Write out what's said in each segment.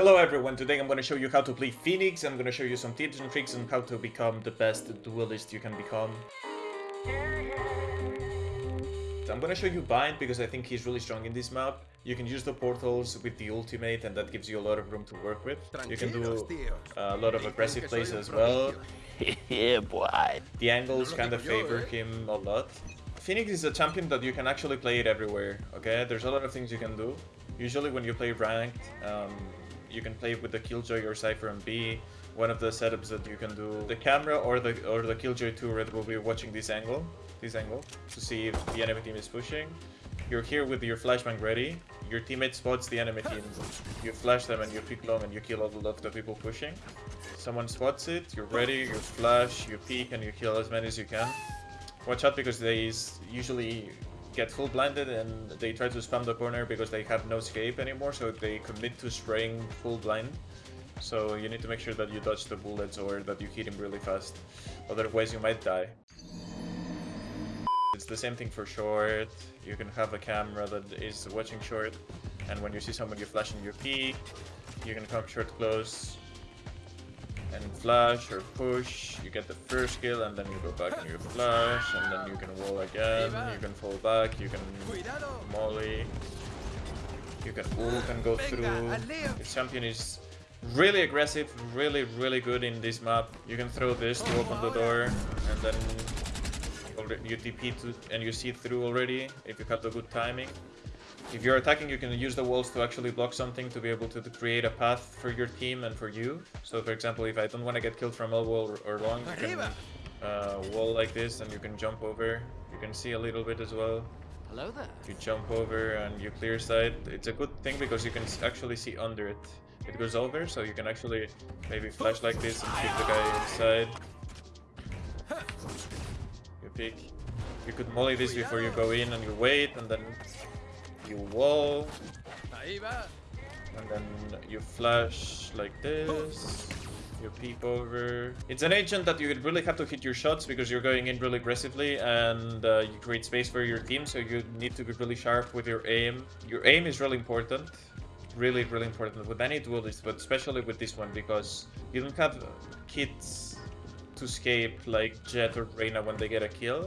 Hello everyone, today I'm going to show you how to play Phoenix, I'm going to show you some tips and tricks on how to become the best duelist you can become. I'm going to show you Bind because I think he's really strong in this map. You can use the portals with the ultimate and that gives you a lot of room to work with. You can do a lot of aggressive plays as well. yeah, boy. The angles kind of favor him a lot. Phoenix is a champion that you can actually play it everywhere, okay? There's a lot of things you can do. Usually when you play ranked, um, you can play with the Killjoy or Cypher and B. One of the setups that you can do, the camera or the or the Killjoy turret will be watching this angle, this angle, to see if the enemy team is pushing. You're here with your flashbang ready. Your teammate spots the enemy team. You flash them and you pick long and you kill all of the people pushing. Someone spots it, you're ready, you flash, you peek and you kill as many as you can. Watch out because they usually get full blinded and they try to spam the corner because they have no escape anymore, so they commit to spraying full blind. So you need to make sure that you dodge the bullets or that you hit him really fast, otherwise you might die. It's the same thing for short, you can have a camera that is watching short, and when you see someone you flash in your peek, you can come short close, and flash or push, you get the first kill and then you go back and you flash and then you can wall again, you can fall back, you can molly, you can ult and go through. This champion is really aggressive, really really good in this map. You can throw this to open the door and then you TP to, and you see through already if you have the good timing. If you're attacking, you can use the walls to actually block something to be able to create a path for your team and for you. So for example, if I don't want to get killed from elbow or long, you can uh, wall like this and you can jump over. You can see a little bit as well. Hello there. If You jump over and you clear side. It's a good thing because you can actually see under it. It goes over, so you can actually maybe flash like this and keep the guy inside. You pick. You could molly this before you go in and you wait and then you wall. And then you flash like this. You peep over. It's an agent that you really have to hit your shots because you're going in really aggressively and uh, you create space for your team. So you need to be really sharp with your aim. Your aim is really important. Really, really important with any duelist, but especially with this one because you don't have kits to escape like Jett or Reyna when they get a kill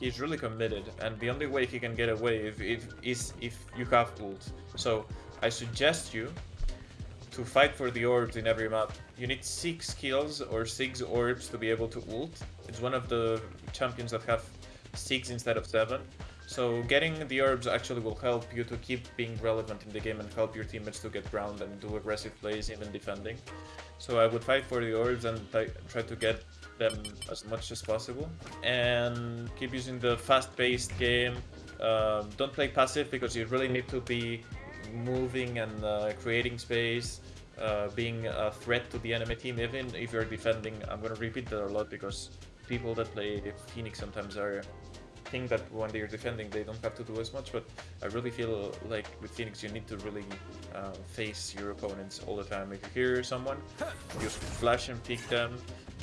he's really committed, and the only way he can get away if, if, is if you have ult. So I suggest you to fight for the orbs in every map. You need 6 kills or 6 orbs to be able to ult. It's one of the champions that have 6 instead of 7. So getting the orbs actually will help you to keep being relevant in the game and help your teammates to get ground and do aggressive plays even defending. So I would fight for the orbs and try to get them as much as possible and keep using the fast-paced game. Um, don't play passive because you really need to be moving and uh, creating space, uh, being a threat to the enemy team even if you're defending. I'm gonna repeat that a lot because people that play Phoenix sometimes are think that when they're defending they don't have to do as much but I really feel like with Phoenix you need to really uh, face your opponents all the time. If you hear someone, you flash and peek them,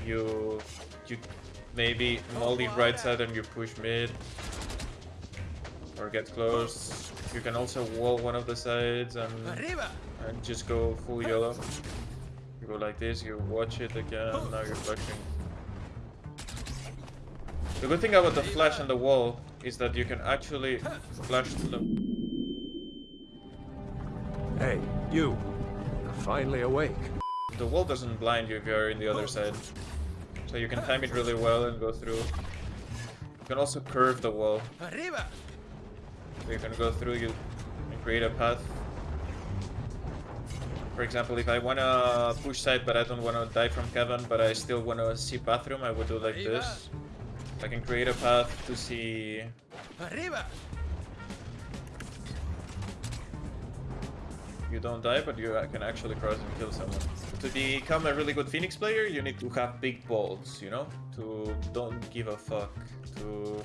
you you maybe molly right side and you push mid or get close. You can also wall one of the sides and, and just go full yellow. You go like this, you watch it again, now you're flashing. The good thing about the flash and the wall is that you can actually flash them. Hey, you. You're finally awake. The wall doesn't blind you if you're in the other side. So you can time it really well and go through. You can also curve the wall. So you can go through you and create a path. For example, if I wanna push side but I don't wanna die from Kevin, but I still wanna see bathroom, I would do like this. I can create a path to see Arriba! you don't die, but you can actually cross and kill someone. To become a really good Phoenix player, you need to have big balls, you know? To don't give a fuck. To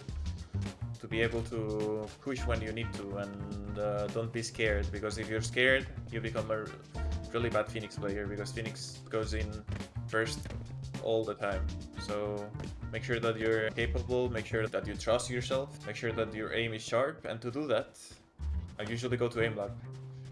to be able to push when you need to and uh, don't be scared because if you're scared you become a really bad Phoenix player because Phoenix goes in first all the time so make sure that you're capable make sure that you trust yourself make sure that your aim is sharp and to do that I usually go to aim lab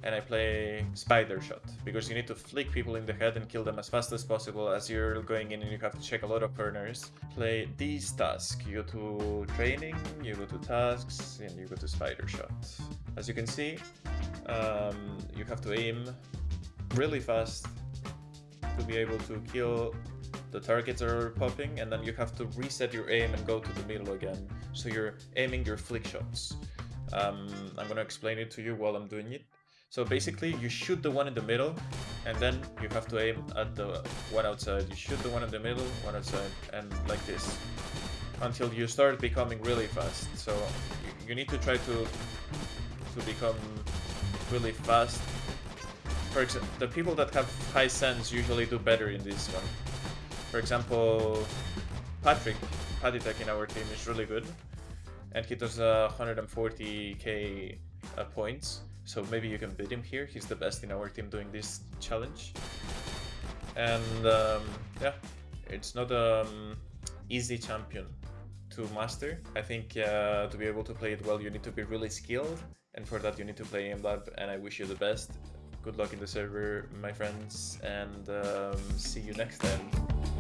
and I play Spider Shot because you need to flick people in the head and kill them as fast as possible as you're going in and you have to check a lot of corners. Play these tasks. You go to training, you go to tasks, and you go to Spider Shot. As you can see, um, you have to aim really fast to be able to kill the targets are popping and then you have to reset your aim and go to the middle again. So you're aiming your flick shots. Um, I'm gonna explain it to you while I'm doing it. So basically you shoot the one in the middle and then you have to aim at the one outside. You shoot the one in the middle, one outside, and like this. Until you start becoming really fast. So you need to try to to become really fast. For example, the people that have high sense usually do better in this one. For example, Patrick, Patitek in our team is really good. And he does uh, 140k uh, points. So maybe you can beat him here. He's the best in our team doing this challenge. And um, yeah, it's not an um, easy champion to master. I think uh, to be able to play it well, you need to be really skilled. And for that, you need to play AimLab. And I wish you the best. Good luck in the server, my friends. And um, see you next time.